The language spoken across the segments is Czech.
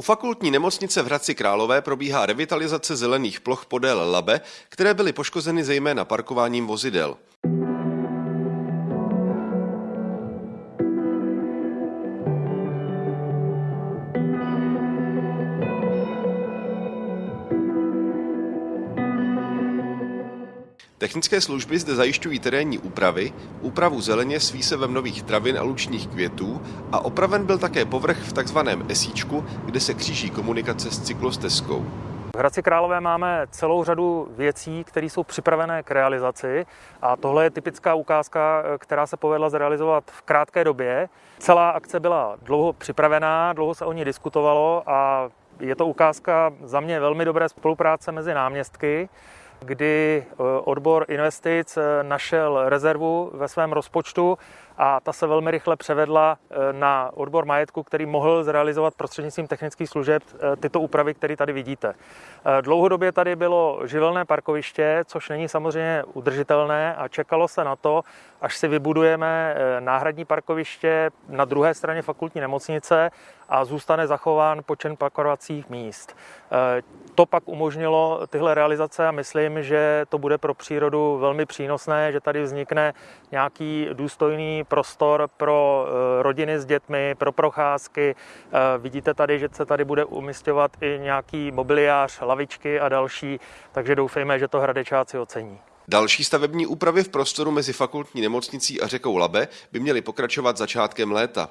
U fakultní nemocnice v Hradci Králové probíhá revitalizace zelených ploch podél Labe, které byly poškozeny zejména parkováním vozidel. Technické služby zde zajišťují terénní úpravy, úpravu zeleně s výsevem nových travin a lučních květů a opraven byl také povrch v takzvaném esíčku, kde se kříží komunikace s cyklostezkou. V Hradci Králové máme celou řadu věcí, které jsou připravené k realizaci a tohle je typická ukázka, která se povedla zrealizovat v krátké době. Celá akce byla dlouho připravená, dlouho se o ní diskutovalo a je to ukázka za mě velmi dobré spolupráce mezi náměstky kdy eh, odbor investic eh, našel rezervu ve svém rozpočtu a ta se velmi rychle převedla eh, na odbor majetku, který mohl zrealizovat prostřednictvím technických služeb tyto úpravy, které tady vidíte. Dlouhodobě tady bylo živelné parkoviště, což není samozřejmě udržitelné a čekalo se na to, až si vybudujeme náhradní parkoviště na druhé straně fakultní nemocnice a zůstane zachován počet parkovacích míst. To pak umožnilo tyhle realizace a myslím, že to bude pro přírodu velmi přínosné, že tady vznikne nějaký důstojný prostor pro eh, rodiny s dětmi, pro procházky. Eh, vidíte tady, že se tady bude umistovat i nějaký mobiliář, lavičky a další, takže doufejme, že to hradečáci ocení. Další stavební úpravy v prostoru mezi fakultní nemocnicí a řekou Labe by měly pokračovat začátkem léta.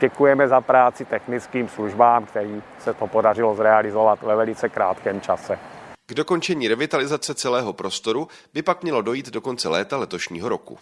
Děkujeme za práci technickým službám, který se to podařilo zrealizovat ve velice krátkém čase. K dokončení revitalizace celého prostoru by pak mělo dojít do konce léta letošního roku.